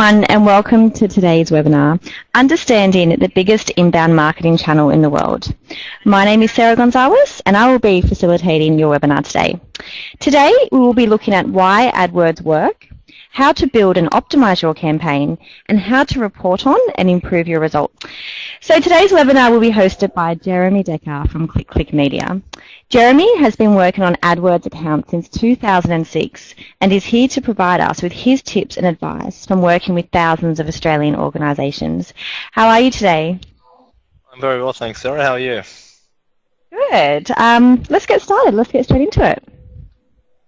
everyone and welcome to today's webinar, Understanding the Biggest Inbound Marketing Channel in the World. My name is Sarah Gonzalez and I will be facilitating your webinar today. Today we will be looking at why AdWords work, how to build and optimize your campaign, and how to report on and improve your results. So today's webinar will be hosted by Jeremy Decker from Click Click Media. Jeremy has been working on AdWords accounts since 2006 and is here to provide us with his tips and advice from working with thousands of Australian organisations. How are you today? I'm very well, thanks, Sarah. How are you? Good. Um, let's get started. Let's get straight into it.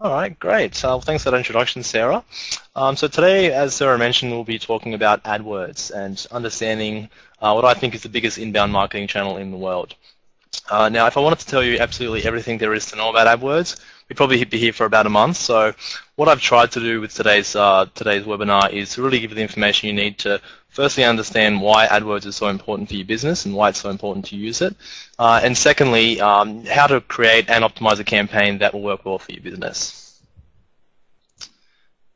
All right, great. Uh, thanks for that introduction, Sarah. Um, so today, as Sarah mentioned, we'll be talking about AdWords and understanding uh, what I think is the biggest inbound marketing channel in the world. Uh, now, if I wanted to tell you absolutely everything there is to know about AdWords, we'd probably be here for about a month. So what I've tried to do with today's, uh, today's webinar is to really give you the information you need to firstly understand why AdWords is so important for your business and why it's so important to use it. Uh, and secondly, um, how to create and optimize a campaign that will work well for your business.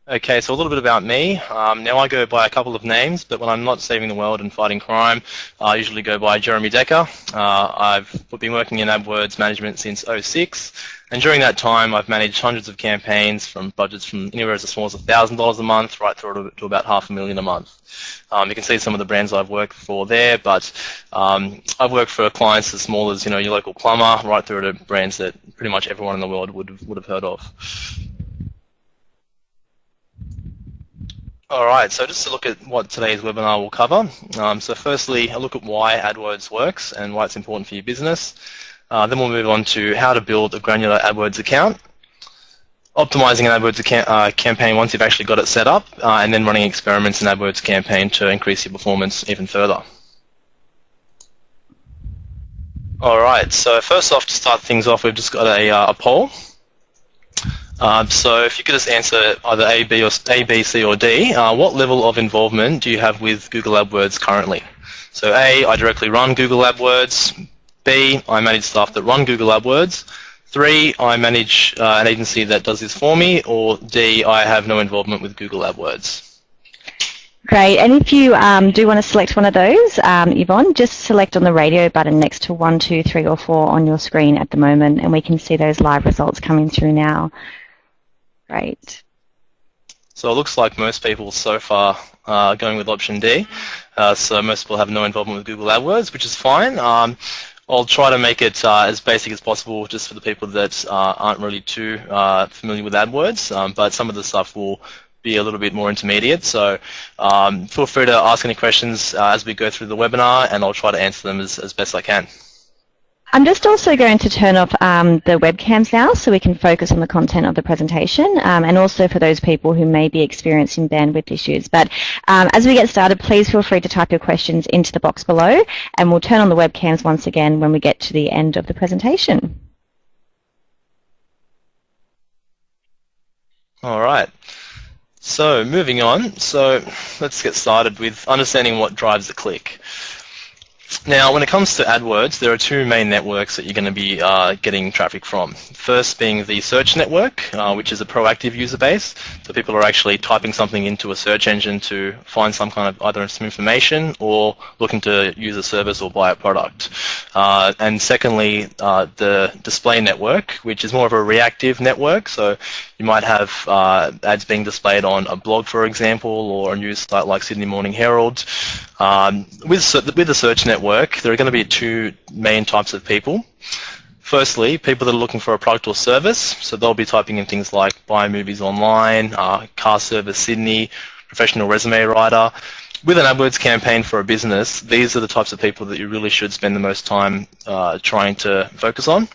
Okay, so a little bit about me. Um, now I go by a couple of names, but when I'm not saving the world and fighting crime, I usually go by Jeremy Decker. Uh, I've been working in AdWords management since 06, and during that time I've managed hundreds of campaigns from budgets from anywhere as small as $1,000 a month right through to about half a million a month. Um, you can see some of the brands I've worked for there, but um, I've worked for clients as small as you know your local plumber, right through to brands that pretty much everyone in the world would would have heard of. Alright, so just to look at what today's webinar will cover. Um, so firstly, a look at why AdWords works and why it's important for your business. Uh, then we'll move on to how to build a granular AdWords account, optimizing an AdWords account, uh, campaign once you've actually got it set up, uh, and then running experiments in AdWords campaign to increase your performance even further. Alright, so first off, to start things off, we've just got a, uh, a poll. Um, so if you could just answer either A, B, or A, B, C, or D, uh, what level of involvement do you have with Google AdWords currently? So A, I directly run Google AdWords. B, I manage staff that run Google AdWords. Three, I manage uh, an agency that does this for me. Or D, I have no involvement with Google AdWords. Great, and if you um, do want to select one of those, um, Yvonne, just select on the radio button next to 1, 2, 3 or 4 on your screen at the moment and we can see those live results coming through now. Right. So it looks like most people so far are going with option D. Uh, so most people have no involvement with Google AdWords, which is fine. Um, I'll try to make it uh, as basic as possible just for the people that uh, aren't really too uh, familiar with AdWords, um, but some of the stuff will be a little bit more intermediate. So um, feel free to ask any questions uh, as we go through the webinar and I'll try to answer them as, as best I can. I'm just also going to turn off um, the webcams now so we can focus on the content of the presentation um, and also for those people who may be experiencing bandwidth issues. But um, as we get started, please feel free to type your questions into the box below and we'll turn on the webcams once again when we get to the end of the presentation. All right. So moving on, so let's get started with understanding what drives a click. Now, when it comes to AdWords, there are two main networks that you're going to be uh, getting traffic from. First being the search network, uh, which is a proactive user base. So people are actually typing something into a search engine to find some kind of either some information or looking to use a service or buy a product. Uh, and secondly, uh, the display network, which is more of a reactive network. So you might have uh, ads being displayed on a blog, for example, or a news site like Sydney Morning Herald. Um, with, with the search network, there are going to be two main types of people. Firstly, people that are looking for a product or service, so they'll be typing in things like buy movies online, uh, car service Sydney, professional resume writer. With an AdWords campaign for a business, these are the types of people that you really should spend the most time uh, trying to focus on.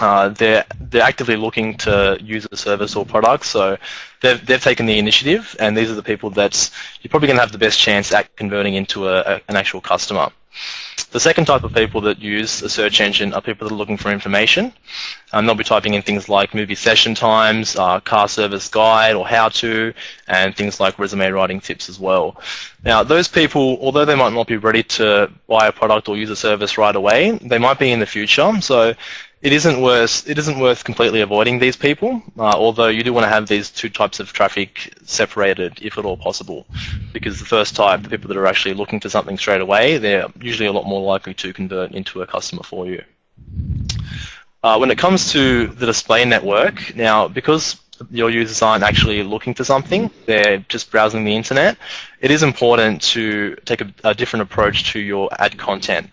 Uh, they're they're actively looking to use a service or product, so they've they've taken the initiative, and these are the people that you're probably going to have the best chance at converting into a, a, an actual customer. The second type of people that use a search engine are people that are looking for information, and they'll be typing in things like movie session times, uh, car service guide or how to, and things like resume writing tips as well. Now, those people, although they might not be ready to buy a product or use a service right away, they might be in the future. So it isn't worth it isn't worth completely avoiding these people. Uh, although you do want to have these two types of traffic separated, if at all possible, because the first type, the people that are actually looking for something straight away, they're usually a lot more likely to convert into a customer for you. Uh, when it comes to the display network, now because your users aren't actually looking for something, they're just browsing the internet, it is important to take a, a different approach to your ad content.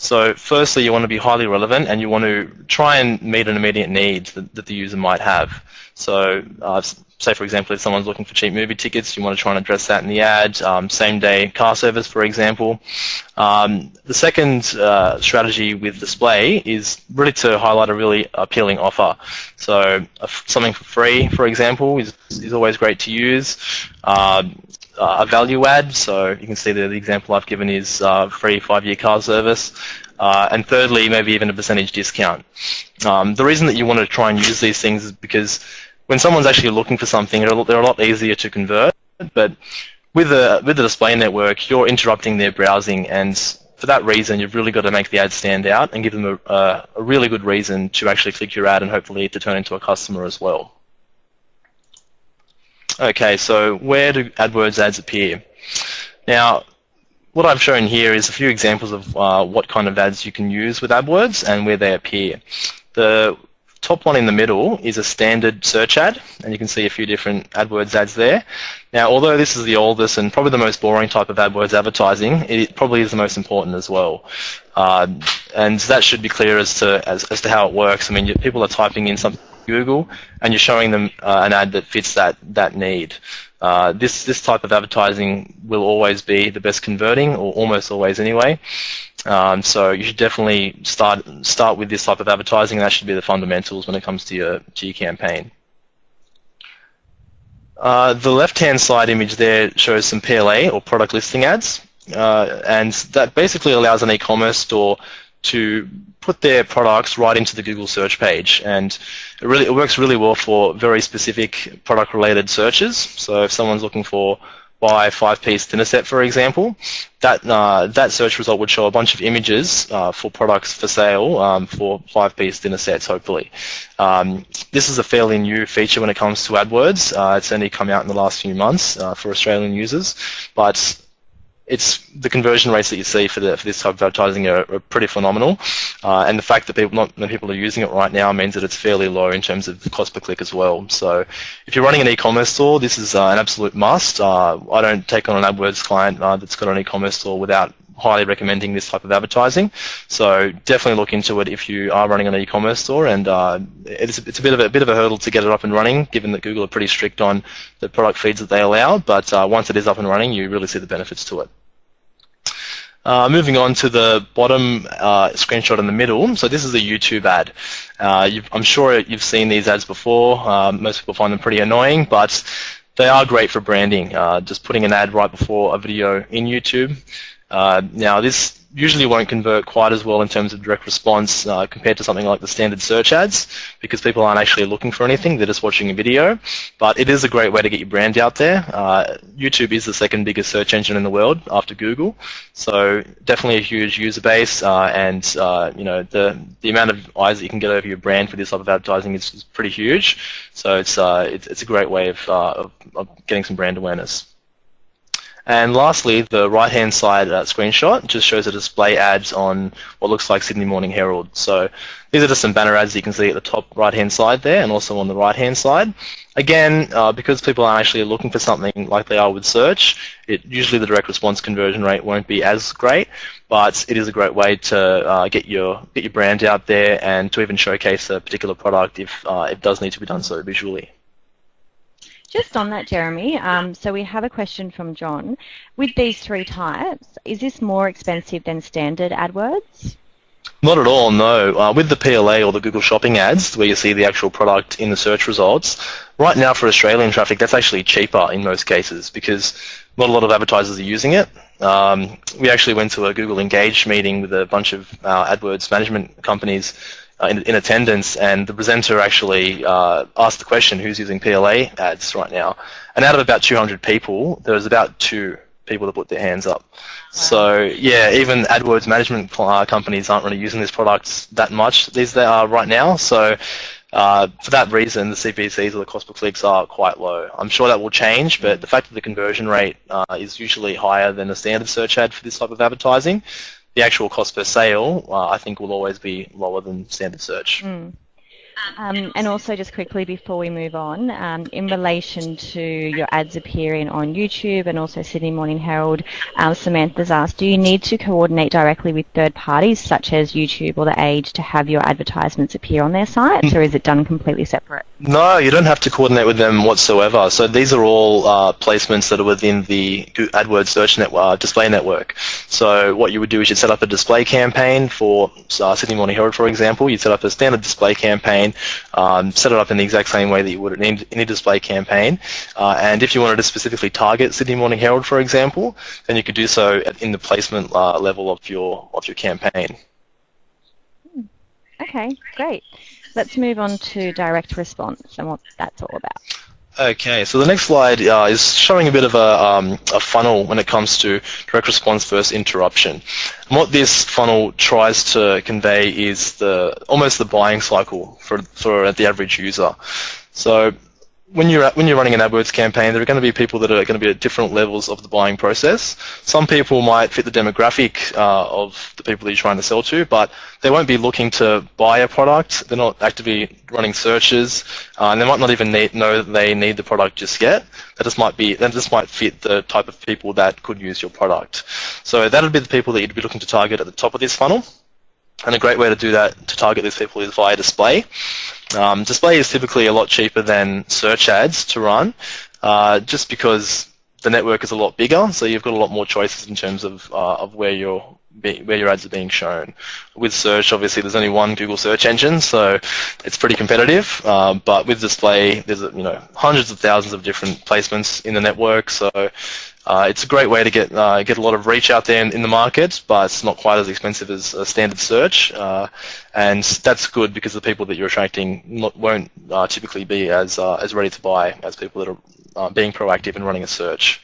So firstly, you want to be highly relevant and you want to try and meet an immediate need that, that the user might have. So uh, say, for example, if someone's looking for cheap movie tickets, you want to try and address that in the ad. Um, same-day car service, for example. Um, the second uh, strategy with display is really to highlight a really appealing offer. So uh, something for free, for example, is, is always great to use. Um, uh, a value add. So you can see that the example I've given is uh, free five-year car service. Uh, and thirdly, maybe even a percentage discount. Um, the reason that you want to try and use these things is because when someone's actually looking for something, they're a lot easier to convert. But with the with the display network, you're interrupting their browsing, and for that reason, you've really got to make the ad stand out and give them a, a, a really good reason to actually click your ad and hopefully to turn into a customer as well. Okay, so where do AdWords ads appear? Now, what I've shown here is a few examples of uh, what kind of ads you can use with AdWords and where they appear. The top one in the middle is a standard search ad, and you can see a few different AdWords ads there. Now, although this is the oldest and probably the most boring type of AdWords advertising, it probably is the most important as well. Uh, and that should be clear as to as, as to how it works. I mean, people are typing in something Google, and you're showing them uh, an ad that fits that that need. Uh, this this type of advertising will always be the best converting, or almost always anyway. Um, so you should definitely start start with this type of advertising. And that should be the fundamentals when it comes to your to your campaign. Uh, the left-hand side image there shows some PLA or product listing ads, uh, and that basically allows an e-commerce store to put their products right into the Google search page. And it really it works really well for very specific product related searches. So if someone's looking for buy five-piece dinner set, for example, that uh, that search result would show a bunch of images uh, for products for sale um, for five-piece dinner sets, hopefully. Um, this is a fairly new feature when it comes to AdWords. Uh, it's only come out in the last few months uh, for Australian users, but it's the conversion rates that you see for, the, for this type of advertising are, are pretty phenomenal, uh, and the fact that people, not many people are using it right now means that it's fairly low in terms of cost per click as well. So if you're running an e-commerce store, this is uh, an absolute must. Uh, I don't take on an AdWords client uh, that's got an e-commerce store without highly recommending this type of advertising. So definitely look into it if you are running an e-commerce store, and uh, it's, it's a bit of a, a, bit of a hurdle to get it up and running, given that Google are pretty strict on the product feeds that they allow. But uh, once it is up and running, you really see the benefits to it. Uh, moving on to the bottom uh, screenshot in the middle. So this is a YouTube ad. Uh, I'm sure you've seen these ads before. Um, most people find them pretty annoying, but they are great for branding. Uh, just putting an ad right before a video in YouTube. Uh, now this usually won't convert quite as well in terms of direct response uh, compared to something like the standard search ads because people aren't actually looking for anything, they're just watching a video. But it is a great way to get your brand out there. Uh, YouTube is the second biggest search engine in the world after Google, so definitely a huge user base uh, and uh, you know the, the amount of eyes that you can get over your brand for this type of advertising is, is pretty huge. So it's, uh, it's, it's, a great way of, uh, of, of getting some brand awareness. And lastly, the right-hand side uh, screenshot just shows a display ads on what looks like Sydney Morning Herald. So these are just some banner ads you can see at the top right-hand side there and also on the right-hand side. Again, uh, because people aren't actually looking for something like they are with search, it, usually the direct response conversion rate won't be as great, but it is a great way to uh, get your get your brand out there and to even showcase a particular product if uh, it does need to be done so visually. Just on that, Jeremy, um, so we have a question from John. With these three types, is this more expensive than standard AdWords? Not at all, no. Uh, with the PLA or the Google Shopping ads, where you see the actual product in the search results, right now for Australian traffic, that's actually cheaper in most cases because not a lot of advertisers are using it. Um, we actually went to a Google Engage meeting with a bunch of uh, AdWords management companies in, in, attendance, and the presenter actually uh, asked the question, who's using PLA ads right now? And out of about 200 people, there was about two people to put their hands up. Wow. So yeah, even AdWords management uh, companies aren't really using these products that much these they are right now. So uh, for that reason, the CPCs or the cost per clicks are quite low. I'm sure that will change, but the fact that the conversion rate uh, is usually higher than a standard search ad for this type of advertising, the actual cost per sale, uh, I think, will always be lower than standard search. Mm. Um, and also, just quickly before we move on, um, in relation to your ads appearing on YouTube and also Sydney Morning Herald, um, Samantha's asked, do you need to coordinate directly with third parties such as YouTube or The Age to have your advertisements appear on their sites, or is it done completely separate? No, you don't have to coordinate with them whatsoever. So these are all uh, placements that are within the AdWords search network, uh, display network. So what you would do is you'd set up a display campaign for uh, Sydney Morning Herald, for example. You'd set up a standard display campaign, um, set it up in the exact same way that you would in any display campaign. Uh, and if you wanted to specifically target Sydney Morning Herald, for example, then you could do so in the placement uh, level of your of your campaign. Okay, great. Let's move on to direct response and what that's all about. Okay, so the next slide uh, is showing a bit of a, um, a, funnel when it comes to direct response versus interruption. And what this funnel tries to convey is the almost the buying cycle for, for the average user. So when you're when you're running an AdWords campaign, there are going to be people that are going to be at different levels of the buying process. Some people might fit the demographic uh, of the people that you're trying to sell to, but they won't be looking to buy a product. They're not actively running searches, uh, and they might not even need, know that they need the product just yet. That just might be that just might fit the type of people that could use your product. So that would be the people that you'd be looking to target at the top of this funnel. And a great way to do that to target these people is via display. Um, display is typically a lot cheaper than search ads to run, uh, just because the network is a lot bigger, so you've got a lot more choices in terms of uh, of where your where your ads are being shown. With search, obviously, there's only one Google search engine, so it's pretty competitive. Uh, but with display, there's you know hundreds of thousands of different placements in the network, so uh, it's a great way to get uh, get a lot of reach out there in, in, the market, but it's not quite as expensive as a standard search, uh, and that's good because the people that you're attracting not, won't uh, typically be as as ready to buy as people that are being proactive and running a search.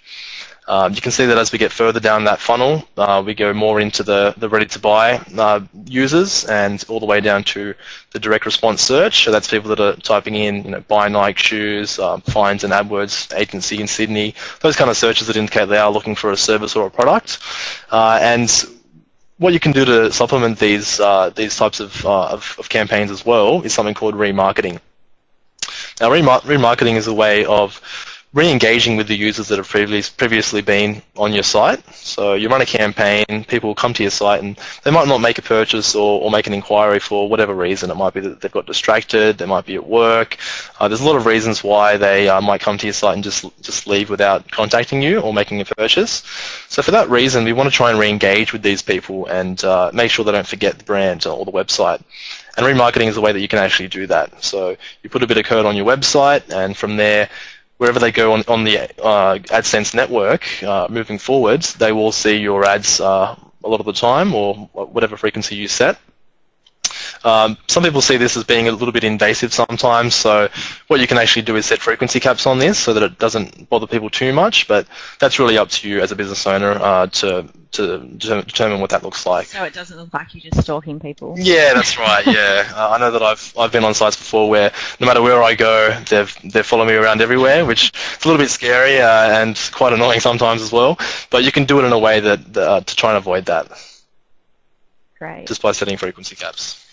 Um, you can see that as we get further down that funnel, uh, we go more into the, the ready-to-buy uh, users and all the way down to the direct response search. So that's people that are typing in, you know, buy Nike shoes, uh, finds an AdWords agency in Sydney, those kind of searches that indicate they are looking for a service or a product. Uh, and what you can do to supplement these uh, these types of, uh, of, of campaigns as well is something called remarketing. Now, remarketing is a way of re-engaging with the users that have previous, previously been on your site. So you run a campaign, people come to your site and they might not make a purchase or, or make an inquiry for whatever reason. It might be that they've got distracted, they might be at work. Uh, there's a lot of reasons why they uh, might come to your site and just, just leave without contacting you or making a purchase. So for that reason, we want to try and re-engage with these people and uh, make sure they don't forget the brand or the website. And remarketing is a way that you can actually do that. So you put a bit of code on your website and from there wherever they go on, on the uh, AdSense network uh, moving forwards, they will see your ads uh, a lot of the time or whatever frequency you set. Um, some people see this as being a little bit invasive sometimes, so what you can actually do is set frequency caps on this so that it doesn't bother people too much, but that's really up to you as a business owner uh, to, to determine what that looks like. So it doesn't look like you're just stalking people. Yeah, that's right, yeah. uh, I know that I've, I've been on sites before where no matter where I go, they've, they follow me around everywhere, which is a little bit scary uh, and quite annoying sometimes as well, but you can do it in a way that uh, to try and avoid that. Great. Just by setting frequency caps.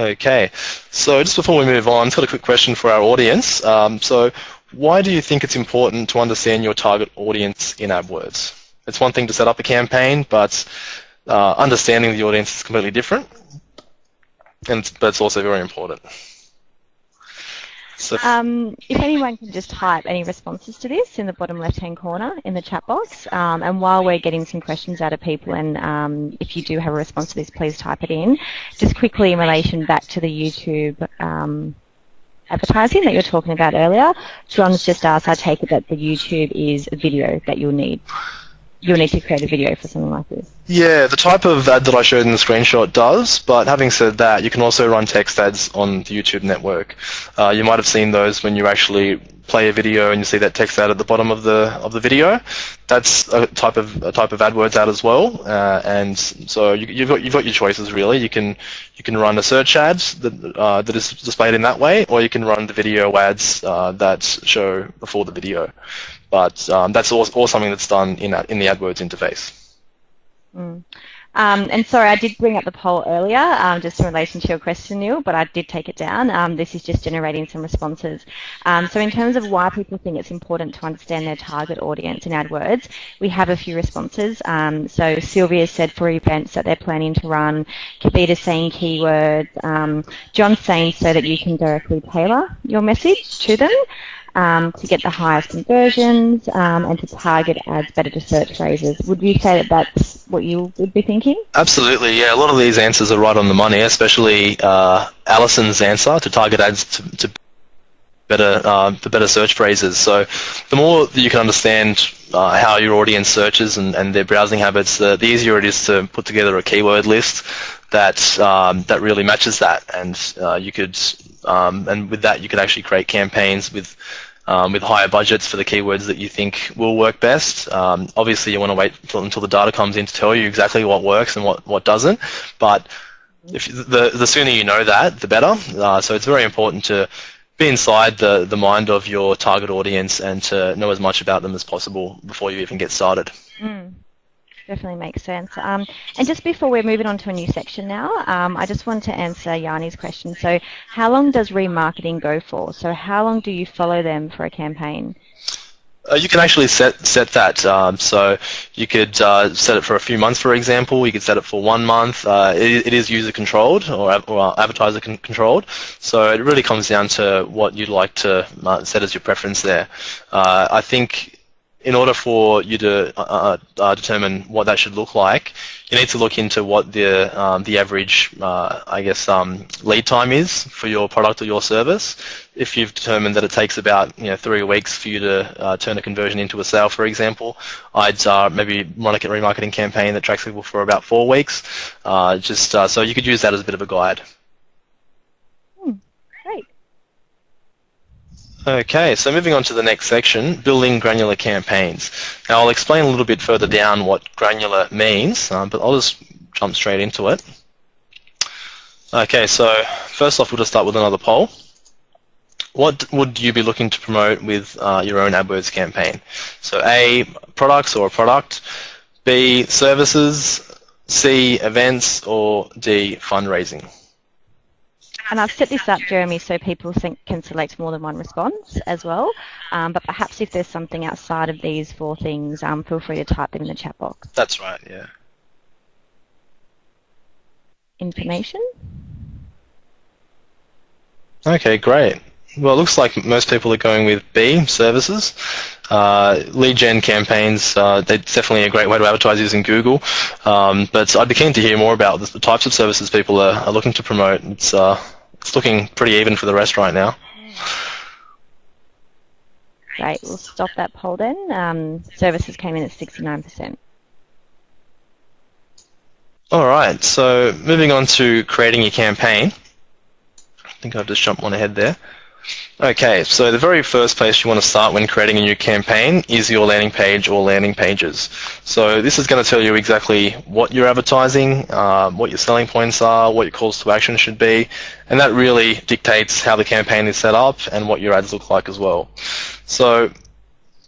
Okay, so just before we move on, I've got a quick question for our audience. Um, so why do you think it's important to understand your target audience in AdWords? It's one thing to set up a campaign, but uh, understanding the audience is completely different, and but it's also very important. So um, if anyone can just type any responses to this in the bottom left-hand corner in the chat box, um, and while we're getting some questions out of people, and um, if you do have a response to this, please type it in. Just quickly in relation back to the YouTube um, advertising that you were talking about earlier, John's just asked, I take it that the YouTube is a video that you'll need you'll need to create a video for something like this. Yeah, the type of ad that I showed in the screenshot does, but having said that, you can also run text ads on the YouTube network. Uh, you might have seen those when you actually play a video and you see that text ad at the bottom of the of the video, that's a type of a type of AdWords ad as well. Uh, and so you, have got you've got your choices really. You can you can run a search ad that uh, that is displayed in that way, or you can run the video ads uh, that show before the video. But um, that's all, all something that's done in in the AdWords interface. Mm. Um, and sorry, I did bring up the poll earlier, um, just in relation to your question, Neil, but I did take it down. Um, this is just generating some responses. Um, so in terms of why people think it's important to understand their target audience in AdWords, we have a few responses. Um, so Sylvia said for events that they're planning to run, Kavita saying keywords, um, John saying so that you can directly tailor your message to them um, to get the highest conversions um, and to target ads better to search phrases. Would you say that that's what you would be thinking? Absolutely, yeah. A lot of these answers are right on the money, especially uh, Alison's answer to target ads to, to better uh, better search phrases. So the more that you can understand uh, how your audience searches and, and their browsing habits, the, the, easier it is to put together a keyword list that um, that really matches that. And uh, you could um, and with that, you could actually create campaigns with um, with higher budgets for the keywords that you think will work best. Um, obviously, you want to wait until, until, the data comes in to tell you exactly what works and what, what doesn't. But if the the sooner you know that, the better. Uh, so it's very important to be inside the, the mind of your target audience and to know as much about them as possible before you even get started. Mm definitely makes sense. Um, and just before we're moving on to a new section now, um, I just want to answer Yanni's question. So how long does remarketing go for? So how long do you follow them for a campaign? Uh, you can actually set set that. Um, so you could uh, set it for a few months, for example. You could set it for one month. Uh, it, it is user controlled or, or advertiser con controlled. So it really comes down to what you'd like to uh, set as your preference there. Uh, I think in order for you to uh, uh, uh, determine what that should look like, you need to look into what the um, the average, uh, I guess, um, lead time is for your product or your service. If you've determined that it takes about you know three weeks for you to uh, turn a conversion into a sale, for example, I'd uh, maybe run a remarketing campaign that tracks people for about four weeks. just so you could use that as a bit of a guide. Okay, so moving on to the next section, building granular campaigns. Now I'll explain a little bit further down what granular means, um, but I'll just jump straight into it. Okay, so first off we'll just start with another poll. What would you be looking to promote with uh, your own AdWords campaign? So A, products or a product, B, services, C, events, or D, fundraising. And I've set this up, Jeremy, so people think, can select more than one response as well. Um, but perhaps if there's something outside of these four things, um, feel free to type them in the chat box. That's right, yeah. Information. Okay, great. Well, it looks like most people are going with B, services. Uh, lead gen campaigns, uh, they're definitely a great way to advertise using Google. Um, but I'd be keen to hear more about the types of services people are, are looking to promote. It's, uh, it's looking pretty even for the rest right now. Great, we'll stop that poll then. Um, services came in at 69%. All right, so moving on to creating your campaign. I think I've just jumped one ahead there. Okay, so the very first place you want to start when creating a new campaign is your landing page or landing pages. So this is going to tell you exactly what you're advertising, uh, what your selling points are, what your calls to action should be, and that really dictates how the campaign is set up and what your ads look like as well. So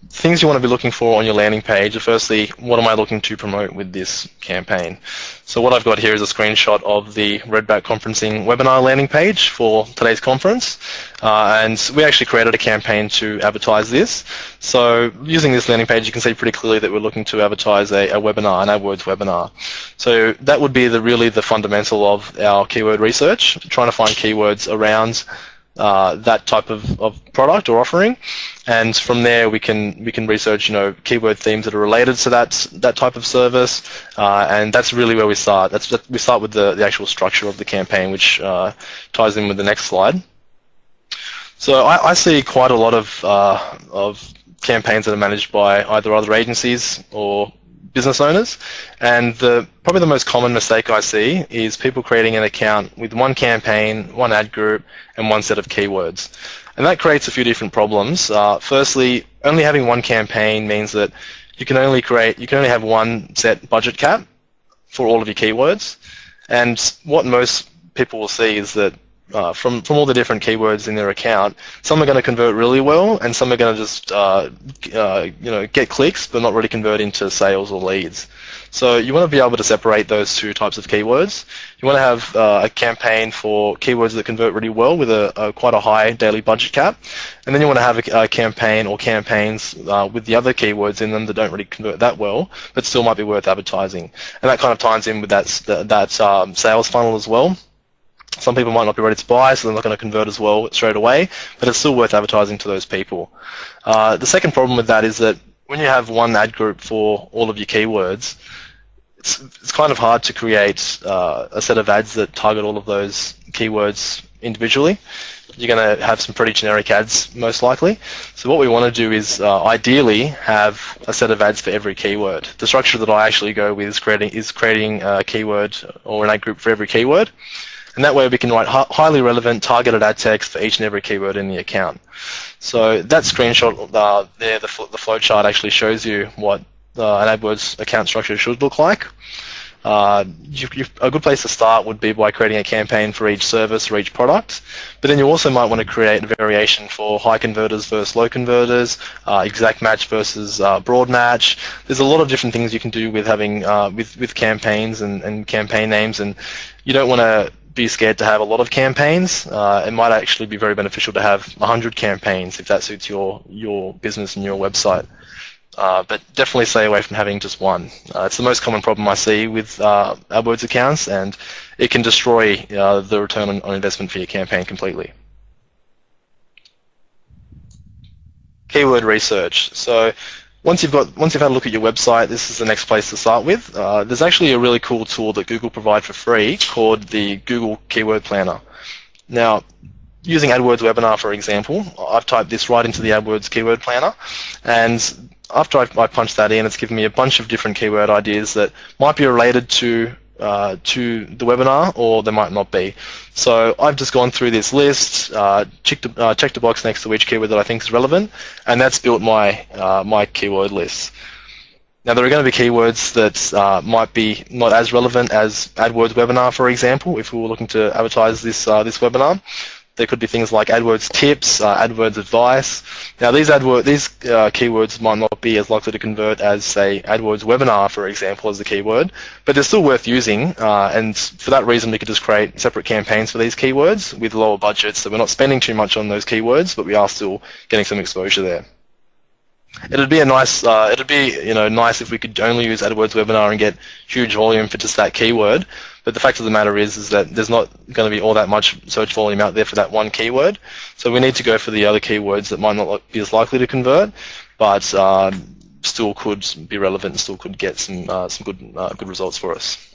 things you want to be looking for on your landing page are firstly, what am I looking to promote with this campaign? So what I've got here is a screenshot of the Redback Conferencing webinar landing page for today's conference. Uh, and we actually created a campaign to advertise this. So using this landing page, you can see pretty clearly that we're looking to advertise a, a webinar, an AdWords webinar. So that would be the really the fundamental of our keyword research, trying to find keywords around uh, that type of, of product or offering, and from there we can we can research you know keyword themes that are related to that that type of service, uh, and that's really where we start. That's we start with the, the actual structure of the campaign, which uh, ties in with the next slide. So I, I see quite a lot of uh, of campaigns that are managed by either other agencies or business owners. And the, probably the most common mistake I see is people creating an account with one campaign, one ad group, and one set of keywords. And that creates a few different problems. Uh, firstly, only having one campaign means that you can only create, you can only have one set budget cap for all of your keywords. And what most people will see is that uh, from from all the different keywords in their account, some are going to convert really well, and some are going to just uh, uh, you know get clicks, but not really convert into sales or leads. So you want to be able to separate those two types of keywords. You want to have uh, a campaign for keywords that convert really well with a, a, quite a high daily budget cap, and then you want to have a, a campaign or campaigns uh, with the other keywords in them that don't really convert that well, but still might be worth advertising. And that kind of ties in with that that um, sales funnel as well. Some people might not be ready to buy, so they're not going to convert as well straight away, but it's still worth advertising to those people. Uh, the second problem with that is that when you have one ad group for all of your keywords, it's, it's kind of hard to create uh, a set of ads that target all of those keywords individually. You're going to have some pretty generic ads most likely. So what we want to do is uh, ideally have a set of ads for every keyword. The structure that I actually go with is creating, is creating a keyword or an ad group for every keyword. And that way we can write highly relevant targeted ad text for each and every keyword in the account. So that screenshot uh, there, the, the flowchart actually shows you what uh, an AdWords account structure should look like. Uh, you, you, a good place to start would be by creating a campaign for each service or each product, but then you also might want to create a variation for high converters versus low converters, uh, exact match versus uh, broad match. There's a lot of different things you can do with having uh, with with campaigns and, and campaign names, and you don't want to be scared to have a lot of campaigns. Uh, it might actually be very beneficial to have 100 campaigns if that suits your, your business and your website. Uh, but definitely stay away from having just one. Uh, it's the most common problem I see with uh, AdWords accounts, and it can destroy uh, the return on, on investment for your campaign completely. Keyword research. So once you've got once you've had a look at your website, this is the next place to start with. Uh, there's actually a really cool tool that Google provide for free called the Google Keyword Planner. Now, using AdWords Webinar for example, I've typed this right into the AdWords Keyword Planner, and after I, I punched that in, it's given me a bunch of different keyword ideas that might be related to uh, to the webinar or they might not be. So I've just gone through this list, uh, checked, uh, checked a box next to each keyword that I think is relevant, and that's built my, uh, my keyword list. Now there are going to be keywords that uh, might be not as relevant as AdWords webinar, for example, if we were looking to advertise this, uh, this webinar. There could be things like AdWords tips, uh, AdWords advice. Now these AdWords, these uh, keywords might not be as likely to convert as say AdWords webinar, for example, as the keyword, but they're still worth using. Uh, and for that reason, we could just create separate campaigns for these keywords with lower budgets, so we're not spending too much on those keywords, but we are still getting some exposure there. It'd be a nice, uh, it'd be you know nice if we could only use AdWords webinar and get huge volume for just that keyword. But the fact of the matter is, is that there's not going to be all that much search volume out there for that one keyword. So we need to go for the other keywords that might not be as likely to convert, but uh, still could be relevant and still could get some uh, some good uh, good results for us.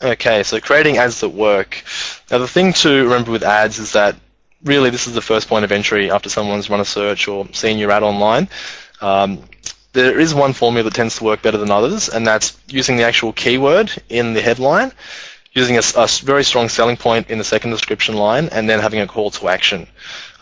Okay, so creating ads that work. Now the thing to remember with ads is that really this is the first point of entry after someone's run a search or seen your ad online. Um, there is one formula that tends to work better than others, and that's using the actual keyword in the headline, using a, a very strong selling point in the second description line, and then having a call to action.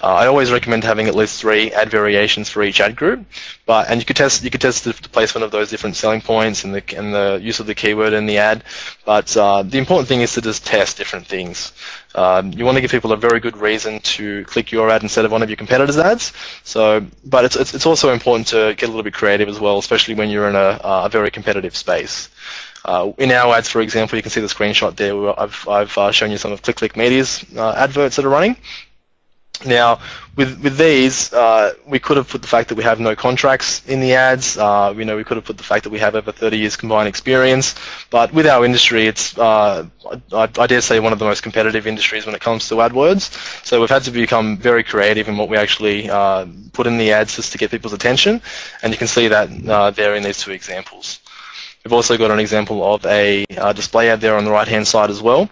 Uh, I always recommend having at least three ad variations for each ad group, but and you could test you could test the, the placement of those different selling points and the and the use of the keyword in the ad. But uh, the important thing is to just test different things. Um, you want to give people a very good reason to click your ad instead of one of your competitors' ads. So, but it's it's, it's also important to get a little bit creative as well, especially when you're in a, a very competitive space. Uh, in our ads, for example, you can see the screenshot there. I've, I've uh, shown you some of Click Click Media's uh, adverts that are running. Now, with with these, uh, we could have put the fact that we have no contracts in the ads. Uh, you know, we could have put the fact that we have over 30 years combined experience. But with our industry, it's uh, I, I, dare say one of the most competitive industries when it comes to AdWords. So we've had to become very creative in what we actually uh, put in the ads just to get people's attention, and you can see that uh, there in these two examples. We've also got an example of a uh, display ad there on the right-hand side as well.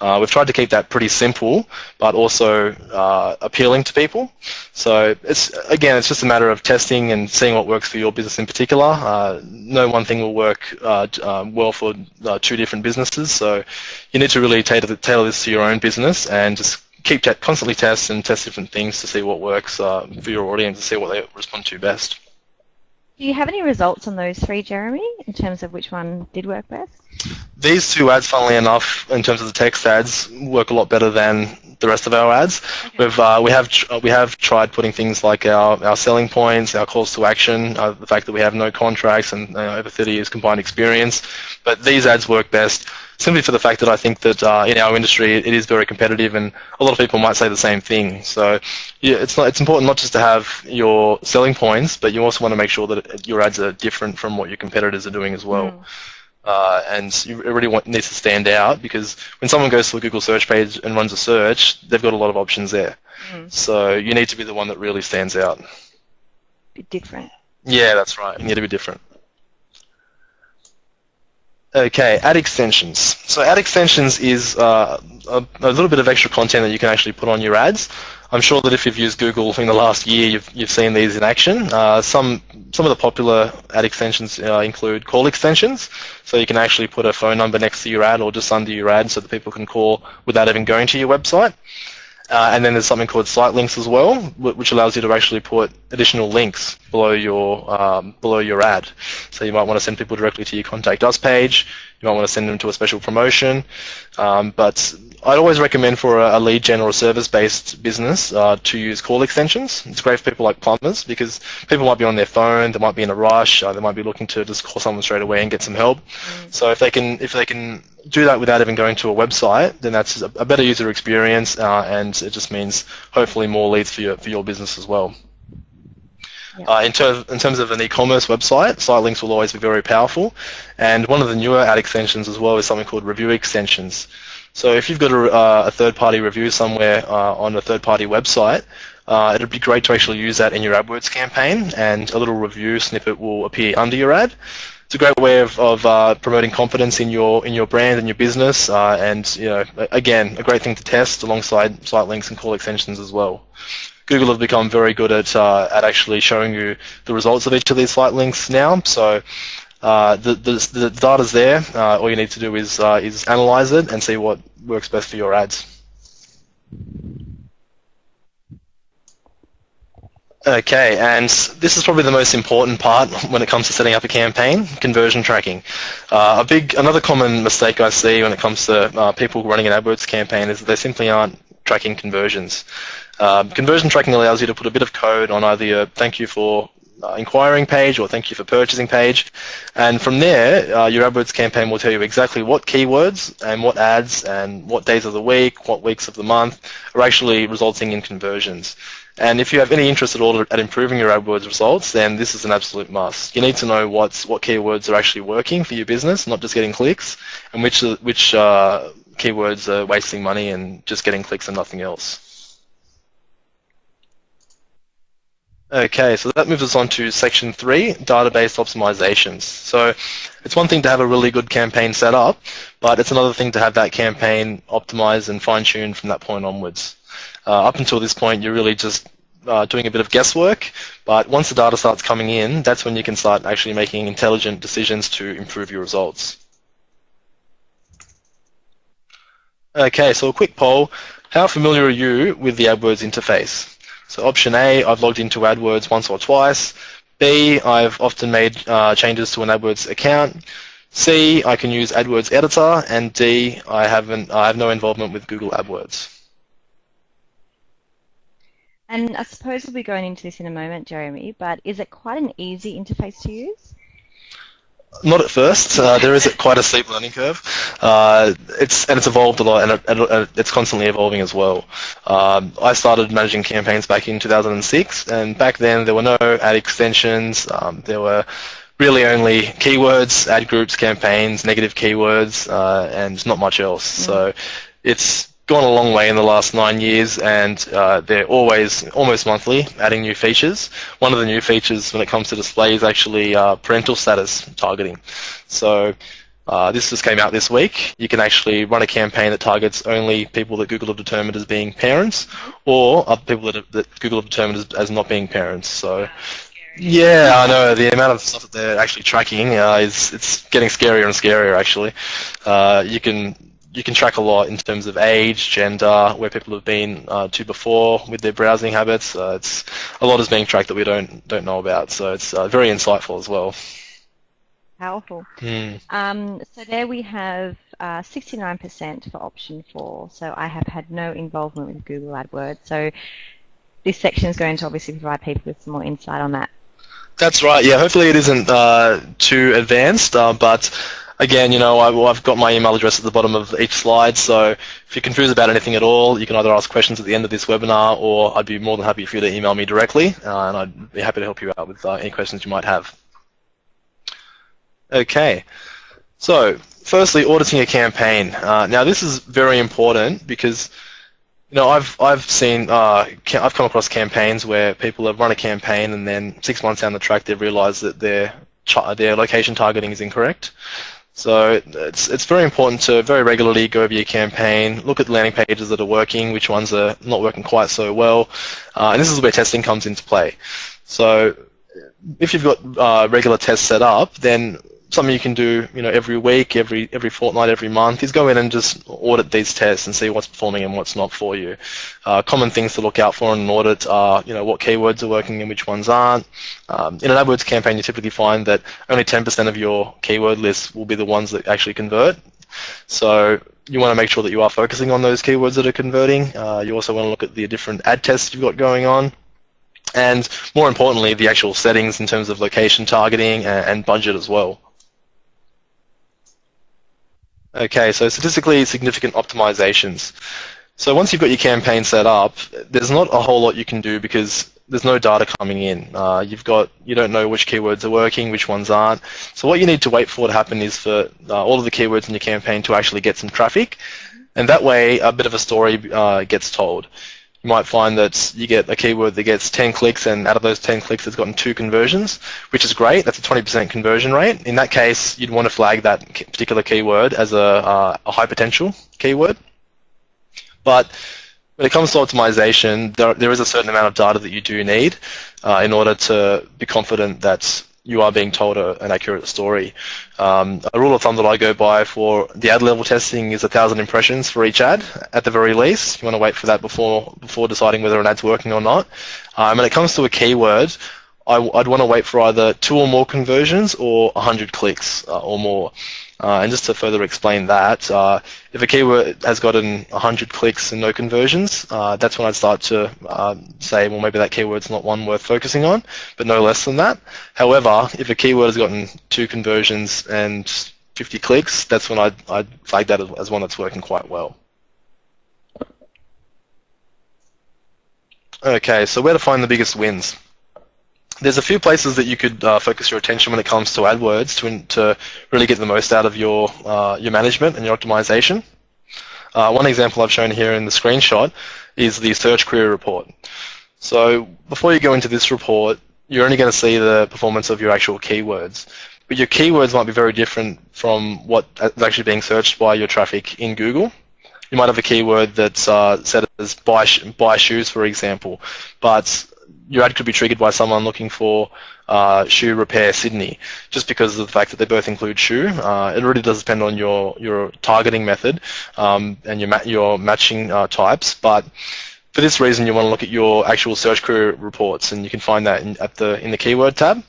Uh, we've tried to keep that pretty simple, but also uh, appealing to people. So it's again, it's just a matter of testing and seeing what works for your business in particular. Uh, no one thing will work uh, um, well for uh, two different businesses. So you need to really tailor, tailor this to your own business and just keep constantly test and test different things to see what works for your audience and see what they respond to best. Do you have any results on those three, Jeremy, in terms of which one did work best? These two ads, funnily enough, in terms of the text ads, work a lot better than the rest of our ads. Okay. We've uh, we have we have tried putting things like our, our selling points, our calls to action, uh, the fact that we have no contracts and uh, over 30 years combined experience, but these ads work best simply for the fact that I think that uh, in our industry it is very competitive, and a lot of people might say the same thing. So yeah, it's not it's important not just to have your selling points, but you also want to make sure that your ads are different from what your competitors are doing as well. Mm. Uh, and you really want, needs to stand out because when someone goes to a Google search page and runs a search, they've got a lot of options there. Mm. So you need to be the one that really stands out. Be different. Yeah, that's right. You need to be different. Okay, ad extensions. So ad extensions is uh, a, a, little bit of extra content that you can actually put on your ads. I'm sure that if you've used Google in the last year, you've, you've seen these in action. Uh, some some of the popular ad extensions uh, include call extensions, so you can actually put a phone number next to your ad or just under your ad so that people can call without even going to your website. Uh, and then there's something called site links as well, which allows you to actually put additional links below your um, below your ad. So you might want to send people directly to your contact us page. You might want to send them to a special promotion. Um, but I'd always recommend for a, lead gen or a service-based business uh, to use call extensions. It's great for people like plumbers because people might be on their phone, they might be in a rush, uh, they might be looking to just call someone straight away and get some help. Mm. So if they can if they can do that without even going to a website, then that's a, better user experience, uh, and it just means hopefully more leads for your for your business as well. Yeah. Uh, in, ter- in, terms of an e-commerce website, site links will always be very powerful, and one of the newer ad extensions as well is something called review extensions. So if you've got a, uh, a third-party review somewhere uh, on a third-party website, uh, it'd be great to actually use that in your AdWords campaign, and a little review snippet will appear under your ad it's a great way of, of uh, promoting confidence in your in your brand and your business, uh, and you know, again, a great thing to test alongside site links and call extensions as well. Google have become very good at uh, at actually showing you the results of each of these site links now. So uh, the, the the data's there. Uh, all you need to do is uh, is analyze it and see what works best for your ads. Okay, and this is probably the most important part when it comes to setting up a campaign, conversion tracking. Uh, a big, another common mistake I see when it comes to uh, people running an AdWords campaign is that they simply aren't tracking conversions. Um, conversion tracking allows you to put a bit of code on either your thank you for uh, inquiring page or thank you for purchasing page, and from there, uh, your AdWords campaign will tell you exactly what keywords and what ads and what days of the week, what weeks of the month are actually resulting in conversions. And if you have any interest at all at improving your AdWords results, then this is an absolute must. You need to know what's, what keywords are actually working for your business, not just getting clicks, and which, which uh, keywords are wasting money and just getting clicks and nothing else. Okay, so that moves us on to section three, database optimizations. So it's one thing to have a really good campaign set up, but it's another thing to have that campaign optimized and fine-tuned from that point onwards. Uh, up until this point, you're really just uh, doing a bit of guesswork, but once the data starts coming in, that's when you can start actually making intelligent decisions to improve your results. Okay, so a quick poll. How familiar are you with the AdWords interface? So option A, I've logged into AdWords once or twice. B, I've often made uh, changes to an AdWords account. C, I can use AdWords Editor. And D, I, haven't, I have no involvement with Google AdWords. And I suppose we'll be going into this in a moment, Jeremy, but is it quite an easy interface to use? Not at first. Uh, there is quite a steep learning curve. Uh, it's and it's evolved a lot, and it, it, it's constantly evolving as well. Um, I started managing campaigns back in 2006, and back then there were no ad extensions. Um, there were really only keywords, ad groups, campaigns, negative keywords, uh, and not much else. Mm. So it's gone a long way in the last nine years, and uh, they're always almost monthly adding new features. One of the new features when it comes to display is actually uh, parental status targeting. So uh, this just came out this week. You can actually run a campaign that targets only people that Google have determined as being parents, or other people that, that Google have determined as, as not being parents. So yeah, I know the amount of stuff that they're actually tracking uh, is it's getting scarier and scarier. Actually, uh, you can you can track a lot in terms of age, gender, where people have been uh, to before with their browsing habits. Uh, it's a lot is being tracked that we don't don't know about, so it's uh, very insightful as well. Powerful. Mm. Um, so there we have 69% uh, for option four. So I have had no involvement with Google AdWords. So this section is going to obviously provide people with some more insight on that. That's right. Yeah. Hopefully it isn't uh, too advanced, uh, but again, you know, I, have got my email address at the bottom of each slide, so if you're confused about anything at all, you can either ask questions at the end of this webinar, or I'd be more than happy for you to email me directly, uh, and I'd be happy to help you out with uh, any questions you might have. Okay, so firstly, auditing a campaign. Uh, now, this is very important because you know, I've I've seen uh, I've come across campaigns where people have run a campaign and then six months down the track they've realised that their their location targeting is incorrect. So it's it's very important to very regularly go over your campaign, look at the landing pages that are working, which ones are not working quite so well, uh, and this is where testing comes into play. So if you've got uh, regular tests set up, then something you can do, you know, every week, every every fortnight, every month is go in and just audit these tests and see what's performing and what's not for you. Uh, common things to look out for in an audit are, you know, what keywords are working and which ones aren't. Um, in an AdWords campaign, you typically find that only 10% of your keyword list will be the ones that actually convert. So you want to make sure that you are focusing on those keywords that are converting. Uh, you also want to look at the different ad tests you've got going on and more importantly, the actual settings in terms of location targeting and, budget as well. Okay, so statistically significant optimizations. So once you've got your campaign set up, there's not a whole lot you can do because there's no data coming in. Uh, you've got you don't know which keywords are working, which ones aren't. So what you need to wait for to happen is for uh, all of the keywords in your campaign to actually get some traffic, and that way a bit of a story uh, gets told you might find that you get a keyword that gets 10 clicks and out of those 10 clicks it's gotten two conversions, which is great. That's a 20% conversion rate. In that case, you'd want to flag that particular keyword as a, uh, a high potential keyword. But when it comes to optimization, there, there is a certain amount of data that you do need uh, in order to be confident that you are being told a, an accurate story. Um, a rule of thumb that I go by for the ad level testing is a thousand impressions for each ad at the very least. You want to wait for that before before deciding whether an ad's working or not. Um, when it comes to a keyword, I, would want to wait for either two or more conversions or 100 clicks uh, or more. Uh, and just to further explain that, uh, if a keyword has gotten 100 clicks and no conversions, uh, that's when I'd start to uh, say, well, maybe that keyword's not one worth focusing on, but no less than that. However, if a keyword has gotten two conversions and 50 clicks, that's when I'd, I'd flag that as one that's working quite well. Okay, so where to find the biggest wins? There's a few places that you could uh, focus your attention when it comes to AdWords to, to really get the most out of your, uh, your management and your optimization. Uh, one example I've shown here in the screenshot is the search query report. So before you go into this report, you're only going to see the performance of your actual keywords. But your keywords might be very different from what is actually being searched by your traffic in Google. You might have a keyword that's uh, set as buy, buy shoes, for example, but your ad could be triggered by someone looking for uh, shoe repair Sydney, just because of the fact that they both include shoe. Uh, it really does depend on your your targeting method um, and your ma your matching uh, types, but for this reason, you want to look at your actual search query reports, and you can find that in, at the in the keyword tab.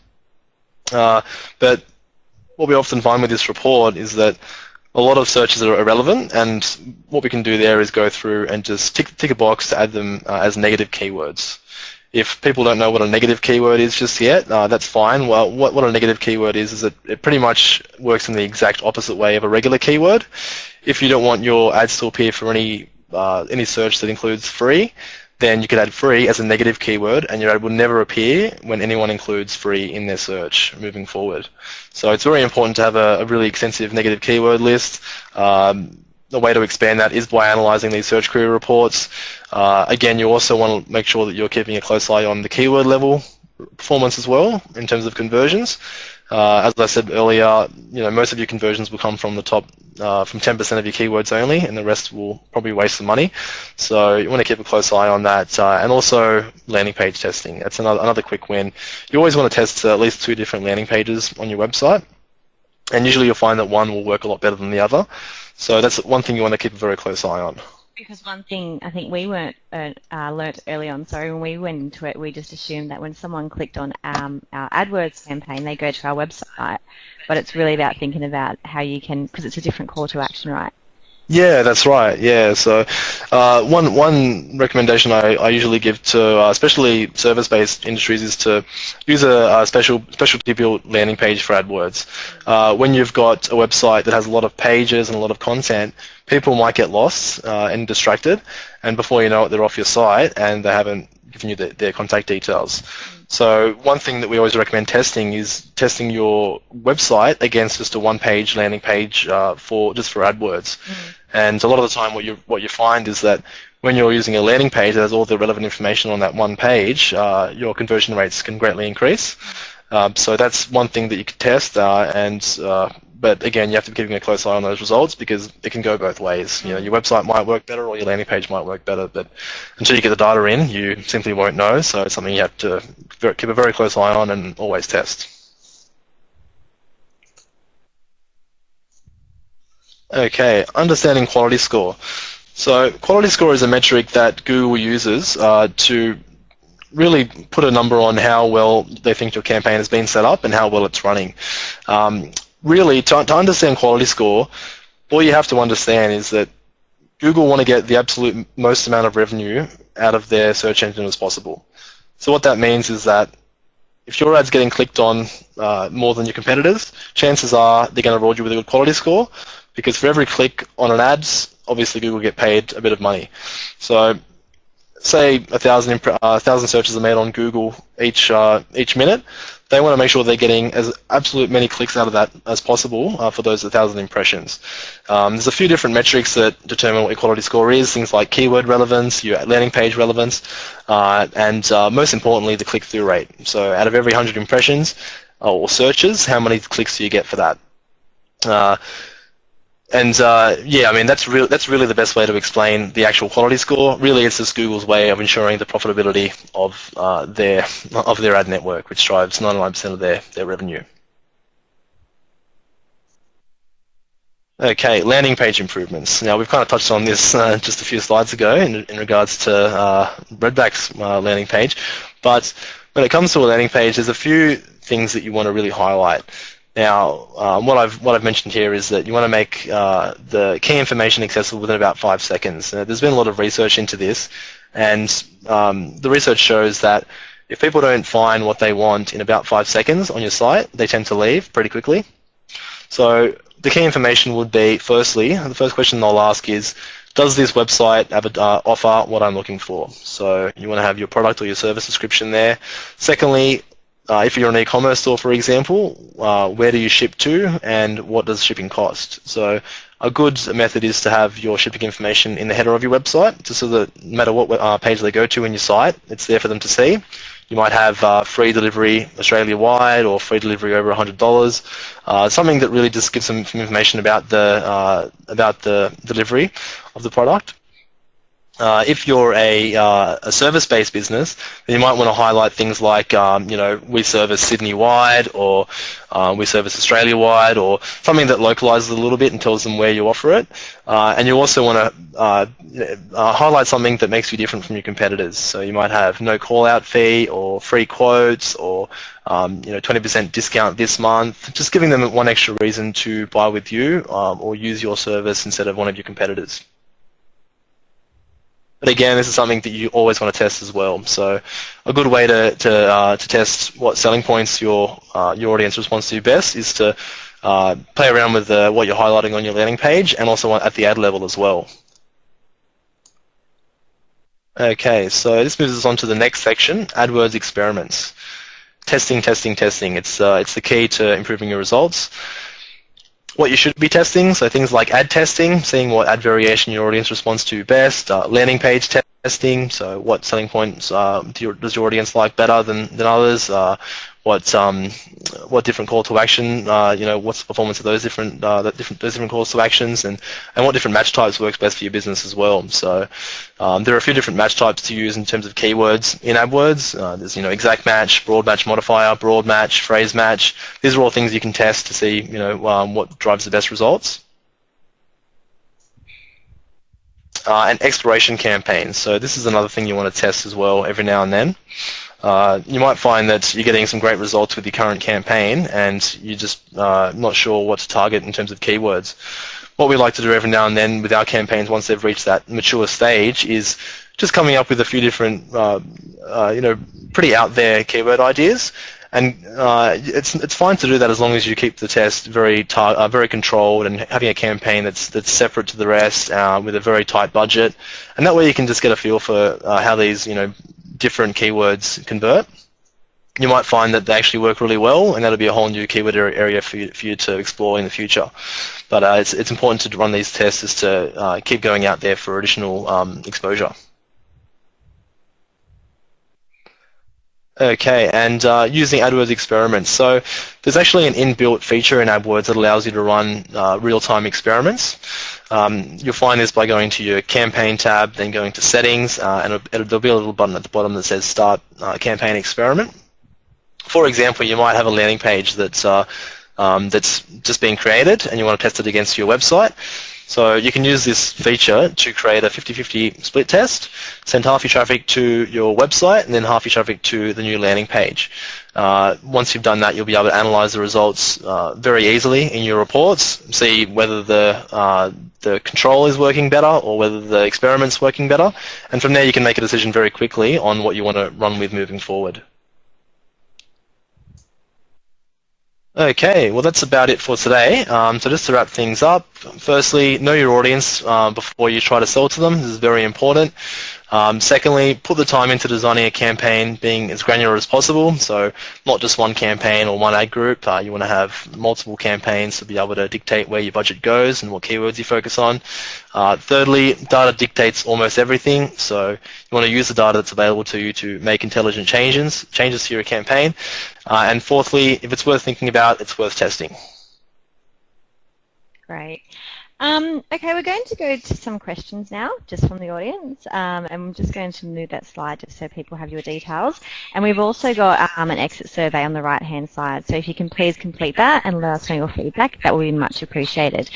Uh, but what we often find with this report is that a lot of searches are irrelevant, and what we can do there is go through and just tick, tick a box to add them uh, as negative keywords. If people don't know what a negative keyword is just yet, uh, that's fine. Well, what, what a negative keyword is, is that it pretty much works in the exact opposite way of a regular keyword. If you don't want your ads to appear for any, uh, any search that includes free, then you could add free as a negative keyword and your ad will never appear when anyone includes free in their search moving forward. So it's very important to have a, a really extensive negative keyword list. Um, the way to expand that is by analyzing these search query reports. Uh, again, you also want to make sure that you're keeping a close eye on the keyword level performance as well in terms of conversions. Uh, as I said earlier, you know most of your conversions will come from the top, uh, from 10% of your keywords only, and the rest will probably waste some money. So you want to keep a close eye on that, uh, and also landing page testing. That's another another quick win. You always want to test at least two different landing pages on your website, and usually you'll find that one will work a lot better than the other. So that's one thing you want to keep a very close eye on. Because one thing I think we weren't uh, uh, learnt early on, sorry, when we went into it, we just assumed that when someone clicked on um, our AdWords campaign, they go to our website. But it's really about thinking about how you can, because it's a different call to action, right? Yeah, that's right. Yeah, so uh, one one recommendation I, I usually give to uh, especially service-based industries is to use a, a special specialty built landing page for AdWords. Uh, when you've got a website that has a lot of pages and a lot of content, people might get lost uh, and distracted, and before you know it, they're off your site and they haven't given you the, their contact details. So one thing that we always recommend testing is testing your website against just a one-page landing page uh, for just for AdWords. Mm. And a lot of the time, what you what you find is that when you're using a landing page that has all the relevant information on that one page, uh, your conversion rates can greatly increase. Um, so that's one thing that you could test. Uh, and uh, but again, you have to be keeping a close eye on those results because it can go both ways. You know, your website might work better or your landing page might work better, but until you get the data in, you simply won't know. So it's something you have to keep a very close eye on and always test. Okay, understanding quality score. So quality score is a metric that Google uses uh, to really put a number on how well they think your campaign has been set up and how well it's running. Um, really, to, to understand quality score, all you have to understand is that Google want to get the absolute most amount of revenue out of their search engine as possible. So what that means is that if your ad's getting clicked on uh, more than your competitors, chances are they're going to reward you with a good quality score because for every click on an ad, obviously Google get paid a bit of money. So say a thousand, uh, thousand searches are made on Google each uh, each minute, they want to make sure they're getting as absolute many clicks out of that as possible uh, for those 1,000 impressions. Um, there's a few different metrics that determine what your quality score is, things like keyword relevance, your landing page relevance, uh, and uh, most importantly, the click-through rate. So out of every 100 impressions uh, or searches, how many clicks do you get for that? And uh, yeah, I mean that's really that's really the best way to explain the actual quality score. Really, it's just Google's way of ensuring the profitability of uh, their of their ad network, which drives 99% of their their revenue. Okay, landing page improvements. Now we've kind of touched on this uh, just a few slides ago in, in regards to uh, Redback's uh, landing page, but when it comes to a landing page, there's a few things that you want to really highlight. Now, um, what I've what I've mentioned here is that you want to make uh, the key information accessible within about five seconds. There's been a lot of research into this, and um, the research shows that if people don't find what they want in about five seconds on your site, they tend to leave pretty quickly. So the key information would be, firstly, the first question they'll ask is, does this website uh, offer what I'm looking for? So you want to have your product or your service description there. Secondly, uh, if you're an e-commerce store, for example, uh, where do you ship to and what does shipping cost? So a good method is to have your shipping information in the header of your website, just so that no matter what uh, page they go to in your site, it's there for them to see. You might have uh, free delivery Australia-wide or free delivery over $100. Uh, something that really just gives some information about the uh, about the delivery of the product. Uh, if you're a, uh, a service-based business, you might want to highlight things like, um, you know, we service Sydney-wide or uh, we service Australia-wide or something that localizes a little bit and tells them where you offer it. Uh, and you also want to uh, uh, highlight something that makes you different from your competitors. So you might have no call-out fee or free quotes or, um, you know, 20% discount this month. Just giving them one extra reason to buy with you um, or use your service instead of one of your competitors. But again, this is something that you always want to test as well. So a good way to, to, uh, to test what selling points your, uh, your audience responds to best is to uh, play around with uh, what you're highlighting on your landing page and also at the ad level as well. Okay, so this moves us on to the next section, AdWords experiments. Testing, testing, testing. It's, uh, it's the key to improving your results. What you should be testing, so things like ad testing, seeing what ad variation your audience responds to best, uh, landing page testing, so what selling points uh, do your, does your audience like better than, than others, uh, what um, what different call to action, uh, you know, what's the performance of those different uh, different those different calls to actions, and and what different match types works best for your business as well. So um, there are a few different match types to use in terms of keywords in AdWords. Uh, there's you know exact match, broad match modifier, broad match, phrase match. These are all things you can test to see you know um, what drives the best results. Uh, and exploration campaigns. So this is another thing you want to test as well every now and then. Uh, you might find that you're getting some great results with your current campaign and you're just uh, not sure what to target in terms of keywords. What we like to do every now and then with our campaigns once they've reached that mature stage is just coming up with a few different, uh, uh you know, pretty out there keyword ideas. And uh, it's it's fine to do that as long as you keep the test very tar- very controlled and having a campaign that's that's separate to the rest with a very tight budget, and that way you can just get a feel for how these you know different keywords convert, you might find that they actually work really well, and that'll be a whole new keyword area for you, for you to explore in the future. But uh, it's, it's important to run these tests is to uh, keep going out there for additional um, exposure. Okay, and uh, using AdWords experiments. So there's actually an inbuilt feature in AdWords that allows you to run uh, real-time experiments. Um, you'll find this by going to your campaign tab, then going to settings, uh, and it'll, it'll, there'll be a little button at the bottom that says start uh, campaign experiment. For example, you might have a landing page that's, uh, um, that's just being created and you want to test it against your website. So you can use this feature to create a 50-50 split test, send half your traffic to your website and then half your traffic to the new landing page. Uh, once you've done that, you'll be able to analyze the results uh, very easily in your reports, see whether the, uh, the control is working better or whether the experiment's working better, and from there you can make a decision very quickly on what you want to run with moving forward. Okay, well that's about it for today. Um, so just to wrap things up, firstly, know your audience uh, before you try to sell to them. This is very important. Um, secondly, put the time into designing a campaign being as granular as possible. So not just one campaign or one ad group. Uh, you want to have multiple campaigns to be able to dictate where your budget goes and what keywords you focus on. Uh, thirdly, data dictates almost everything. So you want to use the data that's available to you to make intelligent changes, changes to your campaign. Uh, and fourthly, if it's worth thinking about, it's worth testing. Great. Um, okay, we're going to go to some questions now, just from the audience, um, and I'm just going to move that slide just so people have your details. And we've also got um, an exit survey on the right-hand side, so if you can please complete that and let us know your feedback, that would be much appreciated.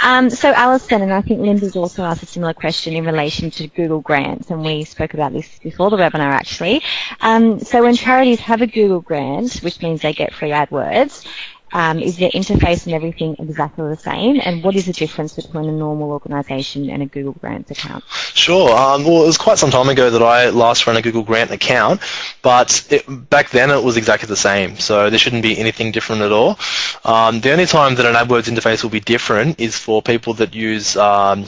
Um, so Alison, and I think Linda's also asked a similar question in relation to Google Grants, and we spoke about this before the webinar actually. Um, so when charities have a Google Grant, which means they get free AdWords, um, is their interface and everything exactly the same? And what is the difference between a normal organisation and a Google Grants account? Sure. Um, well, it was quite some time ago that I last ran a Google Grant account, but it, back then it was exactly the same. So there shouldn't be anything different at all. Um, the only time that an AdWords interface will be different is for people that use um,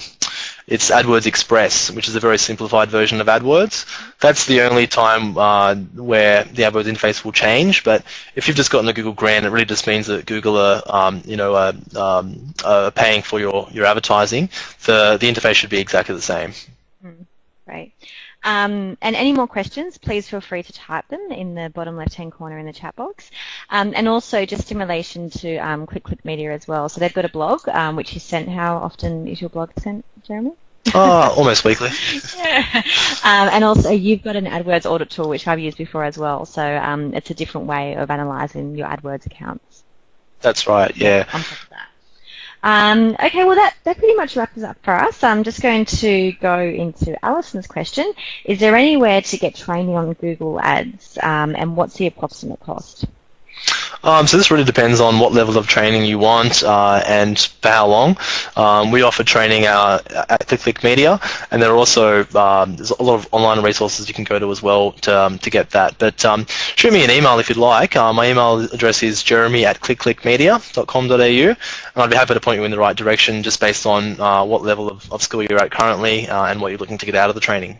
it's AdWords Express, which is a very simplified version of AdWords. That's the only time uh, where the AdWords interface will change. But if you've just gotten a Google grant, it really just means that Google are, um, you know, uh, um, are paying for your, your advertising. The the interface should be exactly the same. Mm, great. Um, and any more questions, please feel free to type them in the bottom left-hand corner in the chat box. Um, and also just in relation to um, Click Click Media as well. So they've got a blog um, which is sent. How often is your blog sent, Jeremy? Oh, almost weekly. yeah. Um, and also you've got an AdWords audit tool which I've used before as well. So um, it's a different way of analysing your AdWords accounts. That's right, yeah. On top of that. Um, okay, well that, that pretty much wraps up for us. I'm just going to go into Alison's question. Is there anywhere to get training on Google Ads um, and what's the approximate cost? Um, so this really depends on what level of training you want uh, and for how long. Um, we offer training uh, at ClickClick Media, and there are also um, there's a lot of online resources you can go to as well to, um, to get that. But um, shoot me an email if you'd like. Uh, my email address is jeremy at clickclickmedia.com.au, and I'd be happy to point you in the right direction just based on uh, what level of, of school you're at currently uh, and what you're looking to get out of the training.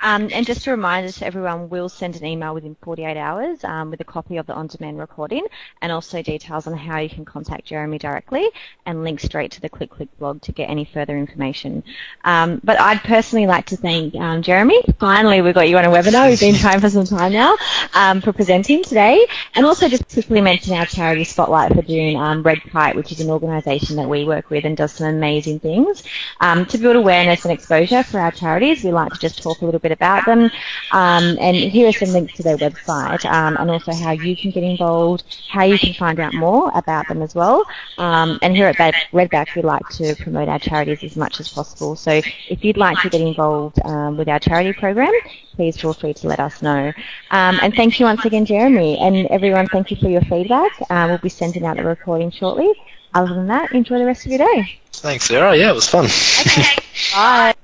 Um, and just a reminder to everyone, we'll send an email within 48 hours um, with a copy of the on-demand recording and also details on how you can contact Jeremy directly and link straight to the Click Click blog to get any further information. Um, but I'd personally like to thank um, Jeremy. Finally, we got you on a webinar. We've been trying for some time now um, for presenting today. And also just quickly mention our charity Spotlight for June, um, Red Kite, which is an organisation that we work with and does some amazing things. To build awareness and exposure for our charities, we like to just talk a little bit about them. Um, and here are some links to their website um, and also how you can get involved, how you can find out more about them as well. Um, and here at Redback, we like to promote our charities as much as possible. So if you'd like to get involved um, with our charity program, please feel free to let us know. Um, and thank you once again, Jeremy. And everyone, thank you for your feedback. Uh, we'll be sending out the recording shortly. Other than that, enjoy the rest of your day. Thanks, Sarah. Yeah, it was fun. Okay. Bye.